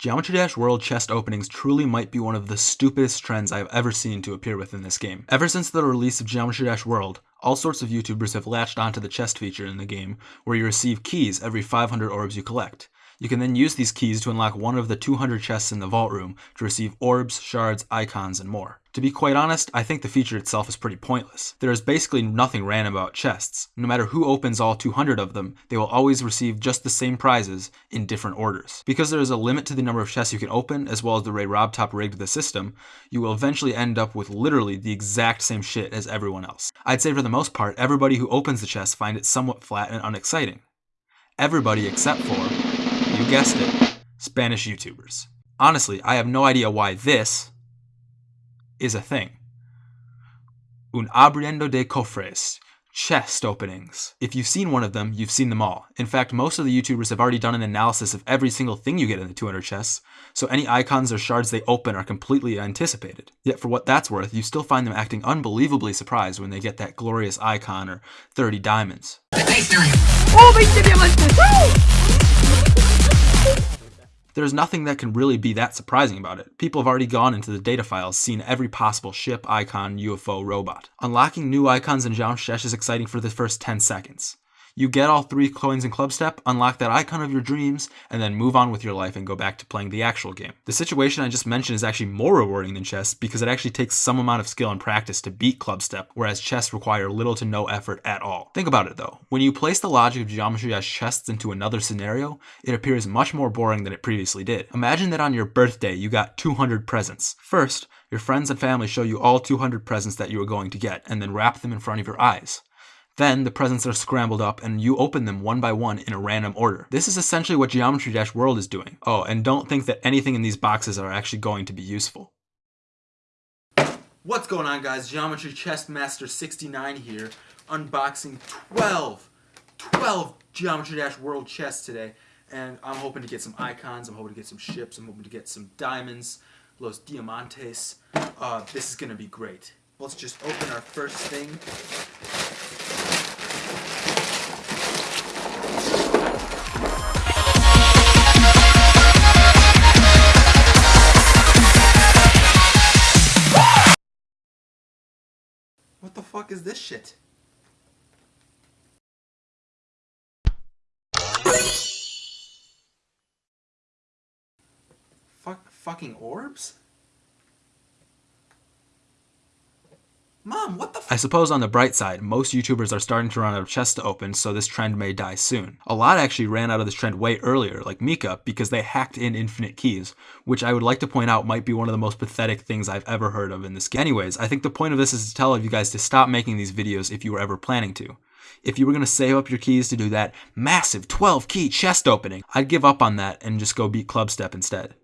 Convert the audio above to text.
Geometry Dash World chest openings truly might be one of the stupidest trends I have ever seen to appear within this game. Ever since the release of Geometry Dash World, all sorts of YouTubers have latched onto the chest feature in the game, where you receive keys every 500 orbs you collect. You can then use these keys to unlock one of the 200 chests in the vault room to receive orbs, shards, icons, and more. To be quite honest, I think the feature itself is pretty pointless. There is basically nothing random about chests. No matter who opens all 200 of them, they will always receive just the same prizes in different orders. Because there is a limit to the number of chests you can open, as well as the way RobTop rigged the system, you will eventually end up with literally the exact same shit as everyone else. I'd say for the most part, everybody who opens the chest find it somewhat flat and unexciting. Everybody except for guessed it, Spanish YouTubers. Honestly, I have no idea why this is a thing. Un abriendo de cofres, chest openings. If you've seen one of them, you've seen them all. In fact, most of the YouTubers have already done an analysis of every single thing you get in the 200 chests, so any icons or shards they open are completely anticipated. Yet for what that's worth, you still find them acting unbelievably surprised when they get that glorious icon or 30 diamonds. ¡Oh, 20 diamantes! There's nothing that can really be that surprising about it. People have already gone into the data files, seen every possible ship, icon, UFO, robot. Unlocking new icons in Geometry Dash is exciting for the first 10 seconds. You get all three coins in Clubstep, unlock that icon of your dreams, and then move on with your life and go back to playing the actual game. The situation I just mentioned is actually more rewarding than chess because it actually takes some amount of skill and practice to beat Clubstep, whereas chess require little to no effort at all. Think about it though. When you place the logic of Geometry Dash chests into another scenario, it appears much more boring than it previously did. Imagine that on your birthday you got 200 presents. First, your friends and family show you all 200 presents that you are going to get, and then wrap them in front of your eyes. Then the presents are scrambled up and you open them one by one in a random order. This is essentially what Geometry Dash World is doing. Oh, and don't think that anything in these boxes are actually going to be useful. What's going on guys? Geometry Chest Master 69 here, unboxing 12, 12 Geometry Dash World chests today. And I'm hoping to get some icons, I'm hoping to get some ships, I'm hoping to get some diamonds, Los Diamantes. Uh, this is going to be great. Let's just open our first thing. Fuck is this shit? Fuck, fucking orbs? Mom, what the I suppose on the bright side, most YouTubers are starting to run out of chests to open, so this trend may die soon. A lot actually ran out of this trend way earlier, like Mika, because they hacked in infinite keys, which I would like to point out might be one of the most pathetic things I've ever heard of in this game. Anyways, I think the point of this is to tell you guys to stop making these videos if you were ever planning to. If you were going to save up your keys to do that massive 12 key chest opening, I'd give up on that and just go beat Clubstep instead.